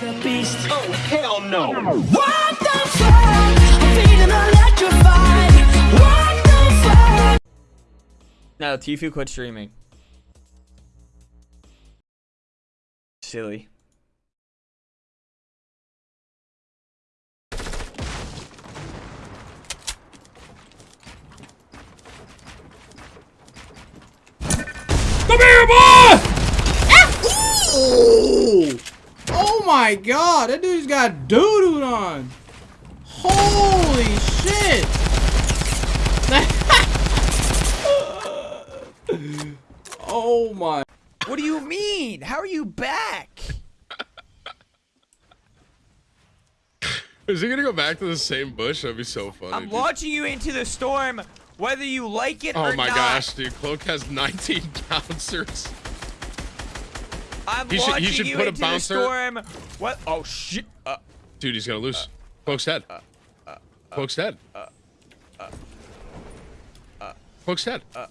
The beast. Oh, hell no. What the fuck? I'm feeling electrified. What the fuck? No, Tfue quit streaming. Silly. Come here, boy! Oh! Oh my god, that dude's got doo-doo on. Holy shit! oh my. What do you mean? How are you back? Is he gonna go back to the same bush? That'd be so funny. I'm dude. launching you into the storm, whether you like it Oh or not. Oh my gosh, dude. Cloak has 19 bouncers. I'm He should- launching should you put a bouncer- storm. What? Oh shit! Uh, Dude, he's gonna lose. Uh, Cloak's dead. Uh, uh, Cloak's dead. Cloak's dead.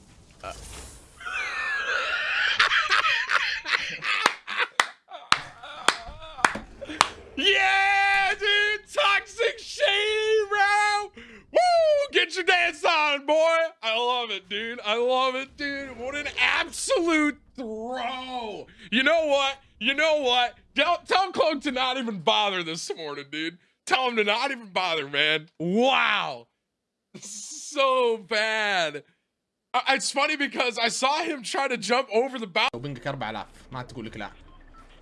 Yeah, dude! Toxic shady, bro! Woo! Get your dance on, boy! I love it, dude. I love it, dude. What an absolute throw! You know what? You know what? Tell, tell Cloak to not even bother this morning, dude. Tell him to not even bother, man. Wow! So bad. I- It's funny because I saw him try to jump over the bounce. وبنجك 4000 ما عاد تقول لك لا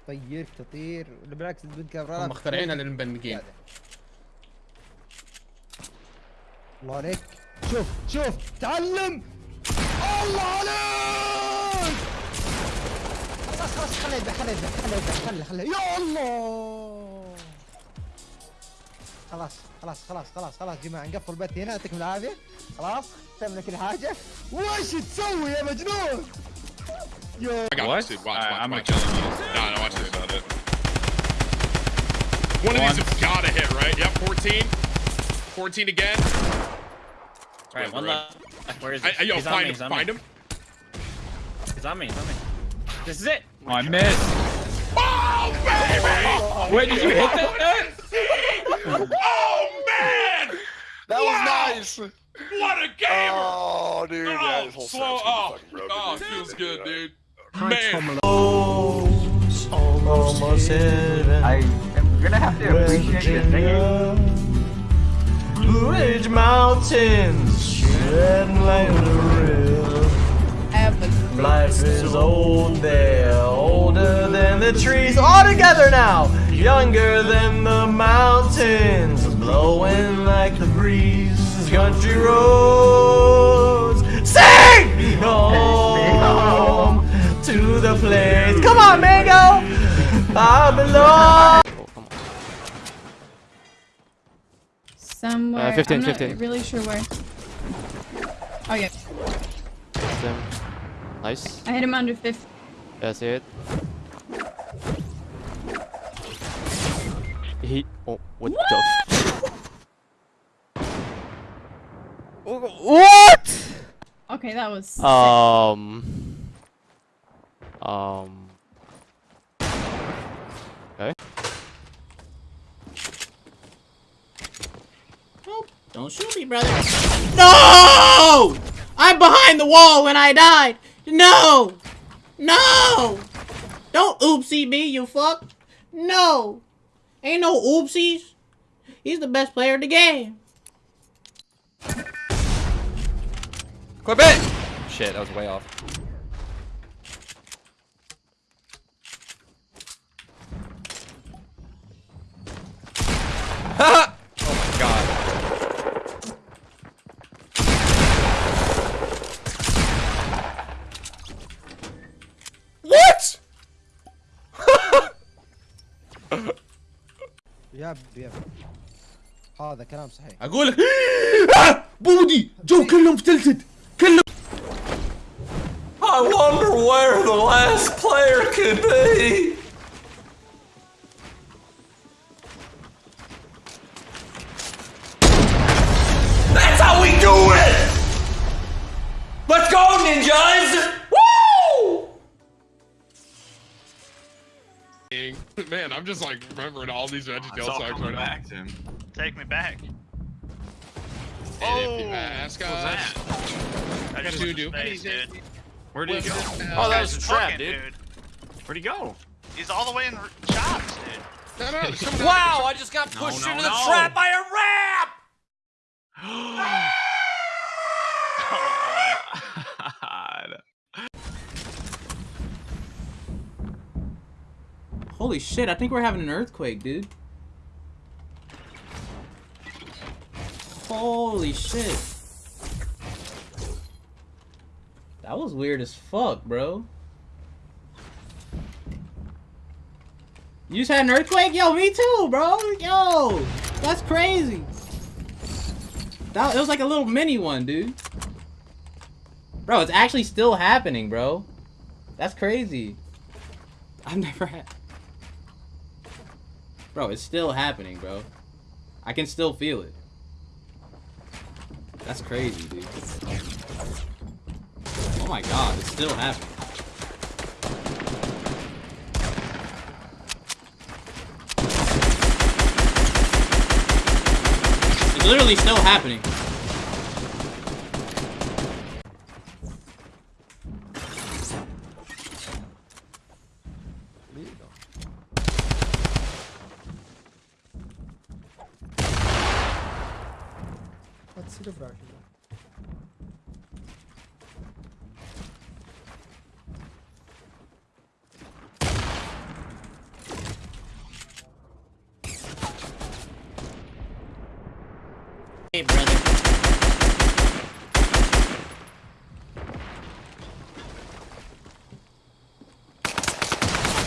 طير تطير ولا بالعكس البنت هم كبرات مخترعينها للمبنجين الله عليك شوف شوف تعلم الله خلاص خليه يذبح خليه يذبح خليه يذبح خليه خليه يا الله خلاص خلاص خلاص خلاص خلاص يا جماعة نقفل البث هنا يعطيكم العافيه خلاص سوينا كل حاجة وش تسوي يا مجنون I got What? this, dude. Watch, I- watch, I'm watch. gonna kill him. No, no, watch this. About it. One of these has gotta hit, right? Yep, 14. 14 again. Alright, one left. Where is he? I, yo, he's on find me, him, he's on find me. him. He's on me, he's on me. This is it. Oh, I missed. Oh, baby! Wait, did you hit that? Oh, man! That Wow. was nice. What a gamer! Oh, dude. yeah, Oh, this whole slow. Oh, broken, oh, dude. feels good, dude. Hi, Man. Almost heaven. I am gonna have to appreciate your singing. Blue Ridge Mountains, shedding like a river. Life is old there, older than the trees. All together now, younger than the mountains, blowing like the breeze. Country roads, sing me home to the place. Come on, Mango, I belong. Somewhere. Uh, 15, I'm not 15. really sure where. Oh yeah, Them. Nice. I hit him under 50. Yeah, I see it. He. Oh, what, the? F what? Okay, that was. sick. Um. Um. Okay. Don't shoot me, brother. No! I'm behind the wall when I died. No! No! Don't oopsie me, you fuck. No! Ain't no oopsies. He's the best player in the game. Clip it! Shit, that was way off. يا يا هذا كلام صحيح. أقول لك آه! بودي! جو كلهم فتلتد كلهم. I wonder where the last player could be. Just like remembering all these Veggie It's Tale all songs coming right now. back to him. Take me back. Oh, mask What was that? I just Dude, went to dude. Where did he go? Oh, that was a trap, Fucking dude. Where'd he go? He's all the way in the shops, dude. No, no, Wow, I just got pushed no, into the trap by a rat! Holy shit, I think we're having an earthquake, dude. Holy shit. That was weird as fuck, bro. You just had an earthquake? Yo, me too, bro. Yo, that's crazy. That, it was like a little mini one, dude. Bro, it's actually still happening, bro. That's crazy. I've never had... Bro, it's still happening, bro. I can still feel it. That's crazy, dude. Oh my god, it's still happening. It's literally still happening. Hey, brother.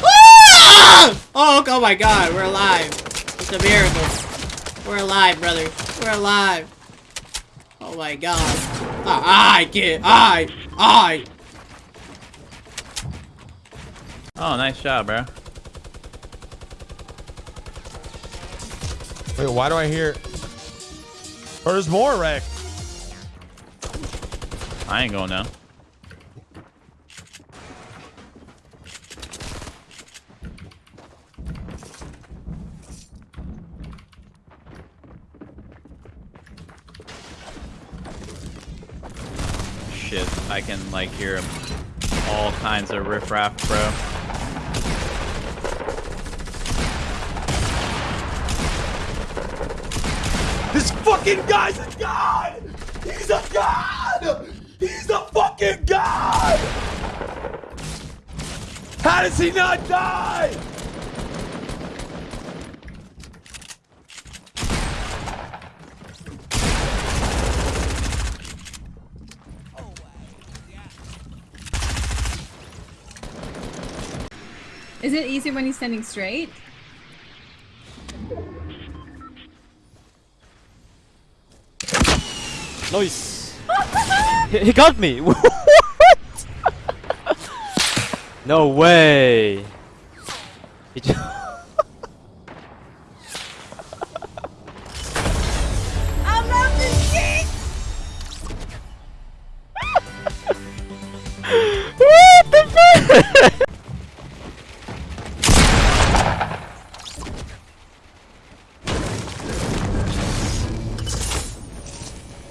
Ah! Oh, oh my god, we're alive. It's a miracle. We're alive, brother. We're alive. Oh my god. Ah, I get I I Oh, nice job, bro. Wait, why do I hear? Or there's more wreck. I ain't going now. Shit, I can like hear all kinds of riffraff, bro. This fucking guy's a god! He's a god! He's a fucking god! How does he not die? Is it easier when he's standing straight? Nice. he, he got me. what? no way.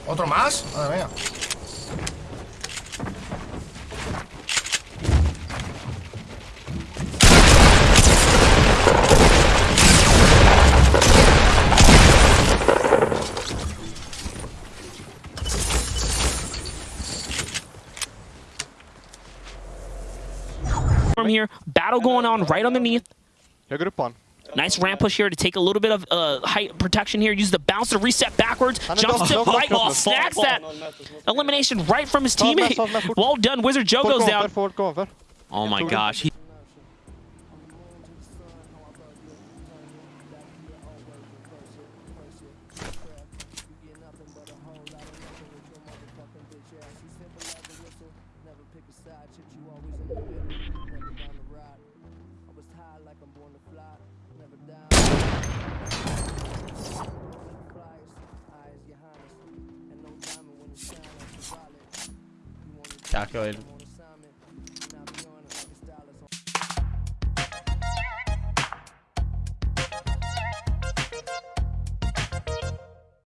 ¿Otro más? Madre mía. From here, battle going on right underneath. Jag går upp på han. Nice ramp push here to take a little bit of uh, height protection here. Use the bounce to reset backwards. Jumps to right ball, snacks that elimination right from his teammate. ta med fort. Well done, Wizard Joe goes down. Oh my gosh. He Calculated.